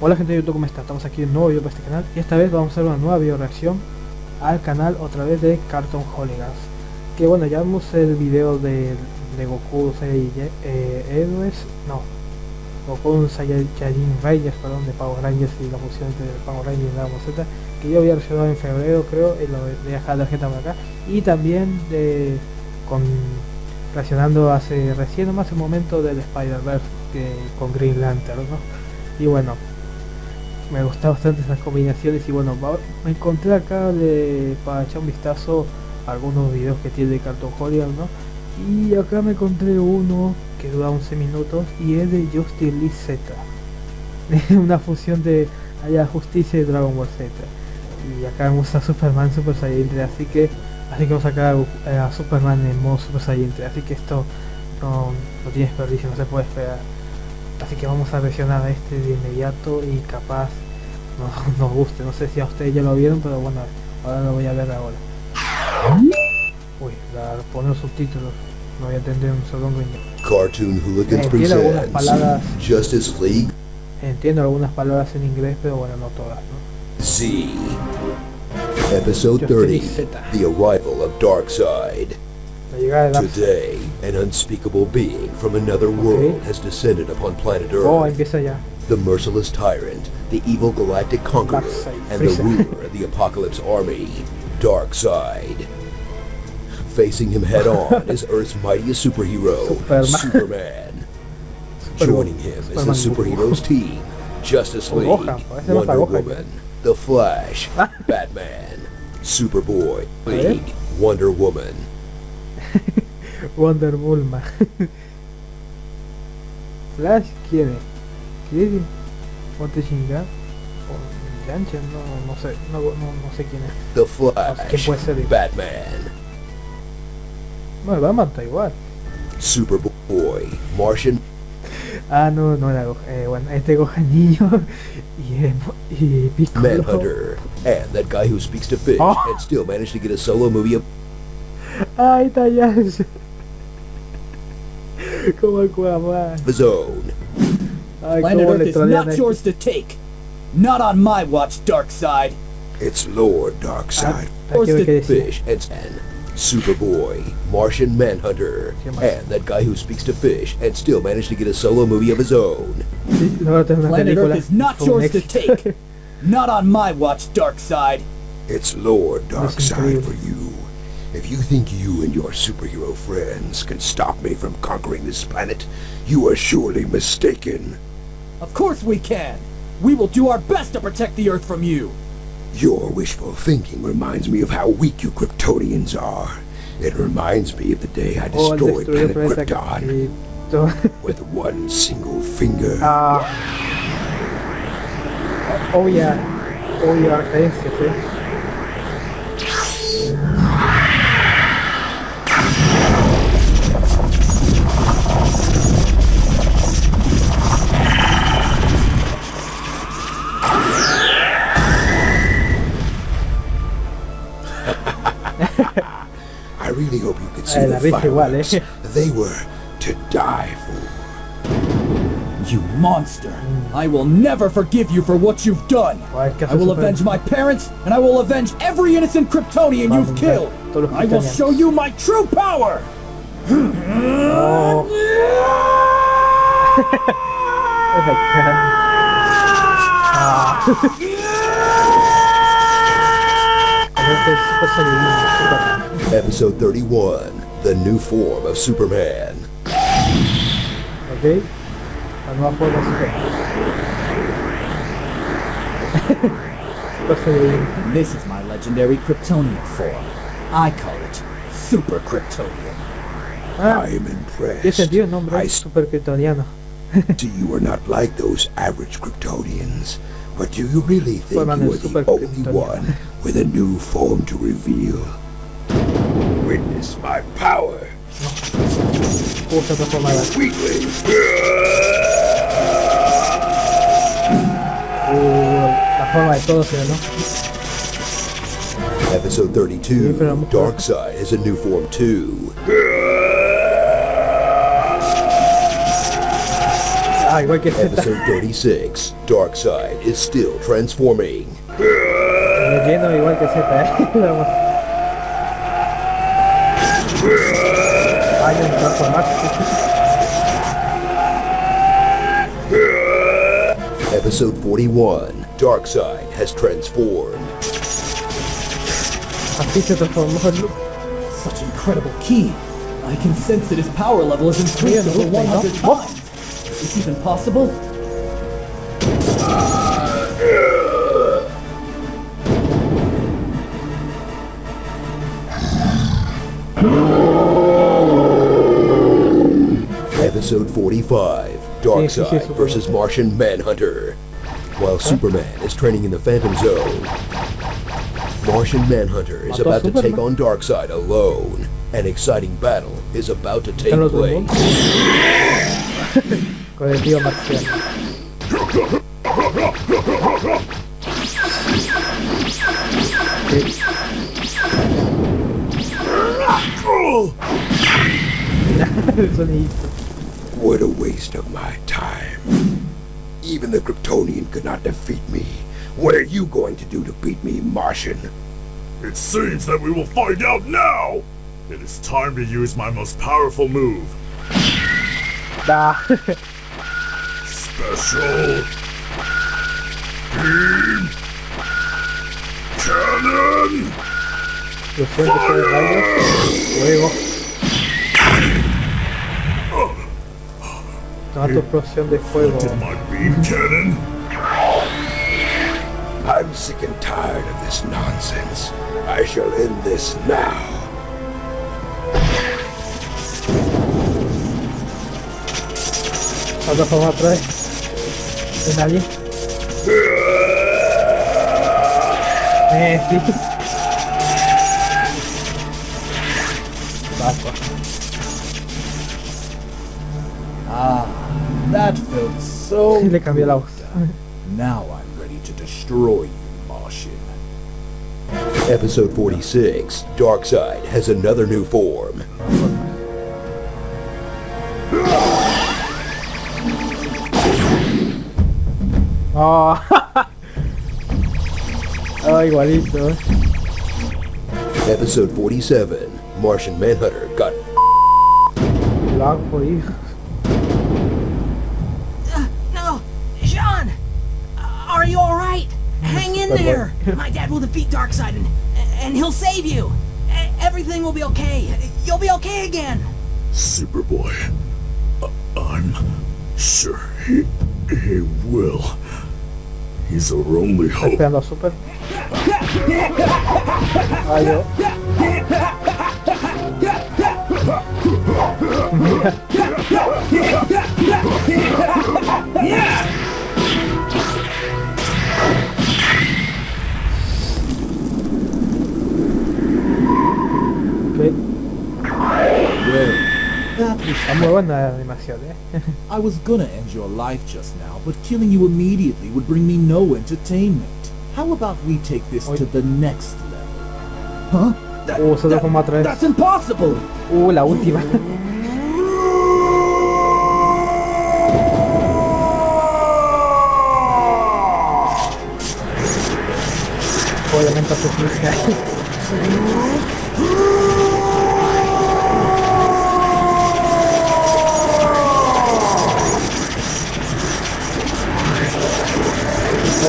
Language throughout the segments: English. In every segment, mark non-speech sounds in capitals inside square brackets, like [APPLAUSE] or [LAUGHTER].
Hola gente de YouTube, ¿cómo está? Estamos aquí en un nuevo video para este canal y esta vez vamos a hacer una nueva video reacción al canal otra vez de Cartoon Hooligans que bueno, ya vimos el video de, de Goku eh, Héroes, no Goku Saiyajin Rangers, perdón, de Power Rangers y la fusión entre Power Rangers y Dragon Z que yo había reaccionado en febrero creo y lo voy a dejar la tarjeta por acá y también de con reaccionando hace recién nomás el momento del Spider-Verse con Green Lantern ¿no? y bueno me gustan bastante esas combinaciones y bueno me encontré acá de, para echar un vistazo algunos videos que tiene de Cartoon Hollywood ¿no? y acá me encontré uno que dura 11 minutos y es de Justice League Z [LAUGHS] una fusión de Haya Justicia y Dragon Ball Z. Y acá me gusta Superman Super Saiyan 3 así que así que vamos a sacar a, Superman en modo Super Saiyan 3 así que esto no, no tiene desperdicio, no se puede esperar así que vamos a reaccionar a este de inmediato y capaz nos, [LAUGHS] nos guste. No sé si a ustedes ya lo vieron pero bueno ahora lo voy a ver ahora. Uy la poner subtítulos. No voy a entender un segundo. Cartoon Hooligans entiendo algunas palabras. Justice League. Entiendo algunas palabras en inglés pero bueno no todas ¿no? Z. Episode 30 The Arrival of Darkseid Today, an unspeakable being from another world okay. has descended upon planet Earth. Oh. The merciless tyrant, the evil galactic conqueror, and the ruler of the Apocalypse army, Darkseid. Facing him head on [LAUGHS] is Earth's mightiest superhero, Superman. Joining him is the superheroes team, Justice [LAUGHS] League, Wonder Woman, The Flash, Batman, Superboy, League, Wonder Woman, [LAUGHS] Wonder Woman. Flash quiere. ¿Quiere? ¿Ponte chingar? ¿O Gancha? No, no sé. No, no, no, sé quién es. The Flash. ¿Quién puede ser? Batman. Bueno, Batman está igual. Superboy. Martian. Ah, no, no era Gohan. Eh, bueno, este Gohan niño [LAUGHS] y, y Piccolo. Manhunter. And that guy who speaks to fish oh. and still managed to get a solo movie of... Ay, está ya. Como Aquaman. The zone. Ay, Planet Earth is not yours to take. Not on my watch, Darkseid. It's Lord Darkseid. Ah, fish and Superboy, Martian Manhunter, and that guy who speaks to fish and still managed to get a solo movie of his own. Planet Earth is not yours to take. Not on my watch, Darkseid. It's Lord Darkseid for you. If you think you and your superhero friends can stop me from conquering this planet, you are surely mistaken. Of course we can! We will do our best to protect the Earth from you! Your wishful thinking reminds me of how weak you Kryptonians are. It reminds me of the day I oh, destroyed Planet Krypton with one single finger. Uh, oh yeah. Oh yeah, referencias, I really hope you could see the fireworks. Eh? [LAUGHS] They were to die for. You monster! I will never forgive you for what you've done! I will avenge my parents, and I will avenge every innocent Kryptonian you've killed! I will show you my true power! [LAUGHS] [LAUGHS] oh. Episode 31 The New Form of Superman. Okay. La nueva forma de Superman. [LAUGHS] this is my legendary Kryptonian form. I call it Super Kryptonian. Ah, I am impressed. Tiene sentido el nombre, I Super Kryptoniano. [LAUGHS] See, you are not like those average Kryptonians. But do you really think you are the only one with a new form to reveal? Witness my power. Weakling. la forma de todos, ¿no? Episode 32, Darkseid has a new form too. Ah, igual que Episode 36, Darkseid is still transforming. Lleno igual que Z, ¿eh? Hay un transformarse. Episode 41, Darkseid has transformed. Así se transformó Such incredible ki. I can sense that his power level has increased over 100 times. Is this even possible? Episode 45, Darkseid versus Martian Manhunter. While Superman is training in the Phantom Zone, Martian Manhunter is about to take on Darkseid alone. An exciting battle is about to take place. [LAUGHS] Con el tío marciano. [LAUGHS] what a waste of my time. Even the Kryptonian could not defeat me. What are you going to do to beat me, Martian? It seems that we will find out now! It is time to use my most powerful move. Da. [LAUGHS] Special Beam Cannon! Toma tu explosión de fuego. My beam cannon? I'm sick and tired of this nonsense. I shall end this now. Otra forma otra vez. Eh, [LAUGHS] sí. Ah, that felt so. [LAUGHS] Le cambié la voz. Now I'm ready to destroy you, Martian. Episode 46, Darkseid has another new form. [LAUGHS] Oh. [LAUGHS] oh, igualito. Episode 47, Martian Manhunter got Lo hago jodido. Uh, no, J'onn, are you all right? Hang in there. My dad will defeat Darkseid and and he'll save you. Everything will be okay. You'll be okay again. Superboy. Uh, I'm sure he, he will. He's our only hope. Esperando a Super. Ah, yo. [LAUGHS] muy buena eh. [LAUGHS] I was gonna end your life just now, but killing you immediately would bring me no entertainment. How about we take this to the next level? Huh? That- se that- transforma otra. That's impossible! Uh, la última. [LAUGHS] Obviamente hace [LAUGHS] clic.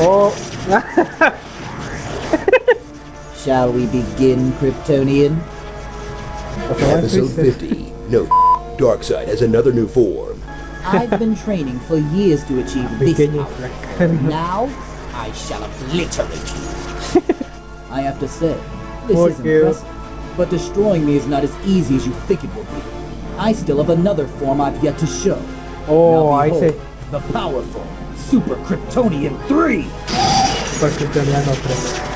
Oh, [LAUGHS] Shall we begin, Kryptonian? episode 50. No, Darkseid has another new form. I've been training for years to achieve this Pequeño power. Now, I shall obliterate you. [LAUGHS] I have to say, this is Thank you. impressive. But destroying me is not as easy as you think it will be. I still have another form I've yet to show. oh, now ahí behold, se. The powerful Super Kryptonian 3! Super Kryptoniano 3.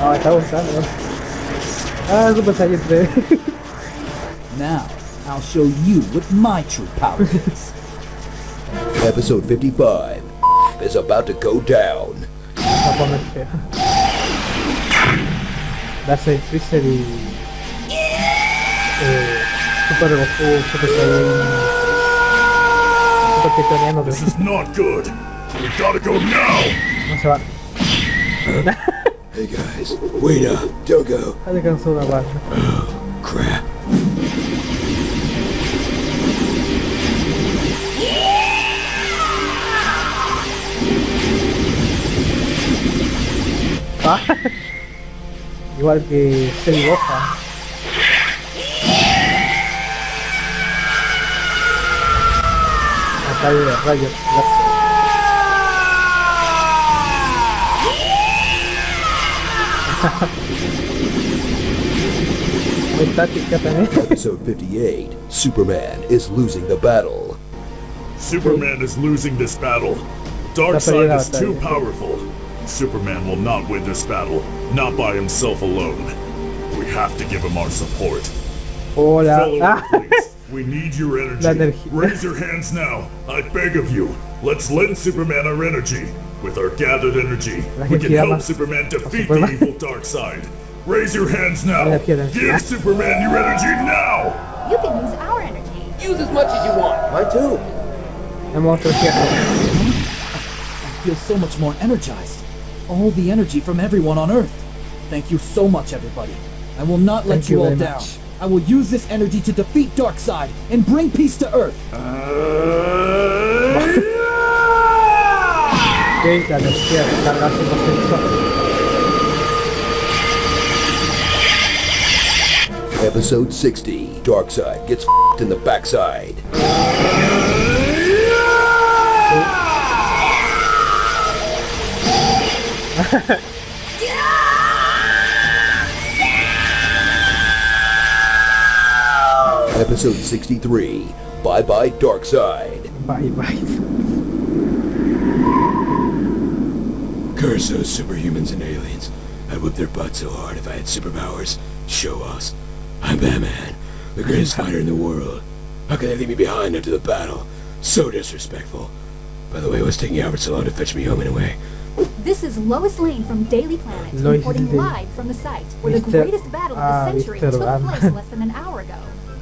Ah, está gustando. ¿no? Ah, Super Saiyan 3. [LAUGHS] Now, I'll show you what my true power [LAUGHS] is. Episode 55 is about to go down. Va. Darkseid, Freezer y... Eh, Super Goku, Super Saiyan... Super Kryptoniano. This is not good. We gotta go now. No se van. hey guys, wait up, don't go. Alcanzó una bala. Oh, crap. Igual que Cell Gohan. Ataque de rayos láser. [LAUGHS] Muy táctica también. [LAUGHS] Episode 58, Superman is losing the battle. Superman is losing this battle. Darkseid is too powerful. Superman will not win this battle, not by himself alone. We have to give him our support. Hola. Follow [LAUGHS] please. We need your energy. Raise your hands now. I beg of you. Let's lend Superman our energy. With our gathered energy, we can help Superman defeat Superman. the evil Darkseid. Raise your hands now. Give Superman your energy now. You can use our energy. Use as much as you want. Mine too. I'm also here. I feel so much more energized. All the energy from everyone on Earth. Thank you so much, everybody. I will not let Thank you, you all down. Much. I will use this energy to defeat Darkseid and bring peace to Earth. Ok, la energía carga 100%. Episode 60, Darkseid gets f***ed in the backside. [LAUGHS] Episode 63, Bye Bye Darkseid. Bye bye. Curse those superhumans and aliens. I'd whip their butts so hard if I had superpowers. Show us. I'm Batman, the greatest fighter in the world. How can they leave me behind after the battle? So disrespectful. By the way, what's taking Alfred so long to fetch me home anyway? This is Lois Lane from Daily Planet, Lois reporting Lane. live from the site where the greatest battle of Ah, the century Mr. took Batman. place less than an hour ago.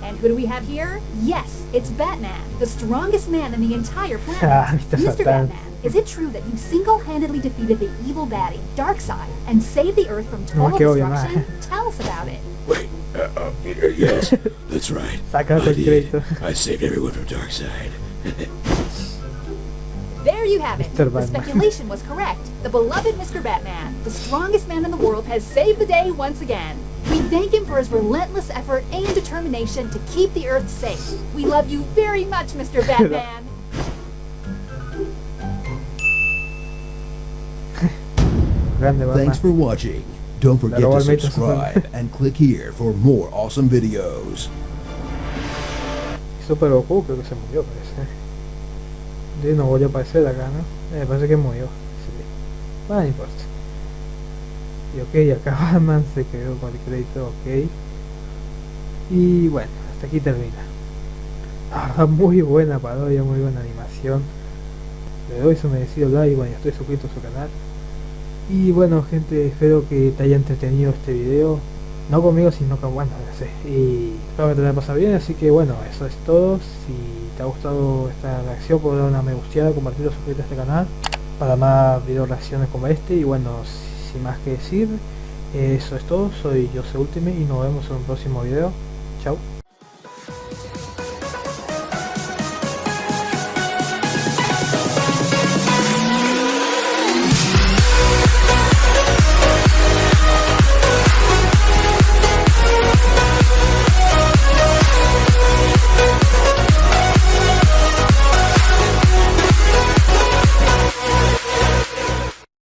And who do we have here? Yes, it's Batman, the strongest man in the entire planet. [LAUGHS] Ah, Mr. Mr. Batman, is it true that you single-handedly defeated the evil baddie, Darkseid, and saved the Earth from total qué destruction? [LAUGHS] Tell us about it. Wait, uh, uh, y- yes, that's right. [LAUGHS] Saca I did. I saved everyone from Darkseid. There you have it. Mr. The speculation was correct. The beloved Mr. Batman, the strongest man in the world, has saved the day once again. We thank him for his relentless effort and determination to keep the Earth safe. We love you very much, Mr. [LAUGHS] Batman. Thanks for watching. Don't forget to subscribe and click here for more awesome videos. Super Goku creo que se murió, parece. Sí, no voy a aparecer acá, ¿no? Eh, parece que murió. Sí. Bueno, no importa. Y ok, acá [LAUGHS] Batman se quedó con el crédito, ok. Y bueno, hasta aquí termina. Muy buena parodia, muy buena animación. Le doy su merecido like, bueno, estoy suscrito a su canal. Y bueno, gente, espero que te haya entretenido este video. No conmigo, sino con bueno, no sé. Y espero que te haya pasado bien, así que bueno, eso es todo. Si te ha gustado esta reacción, puedes dar una me gusteada, compartirlo, suscribirte a este canal para más video reacciones como este. Y bueno, sin más que decir, eso es todo. Soy Jose Ultime y nos vemos en un próximo video. Chao.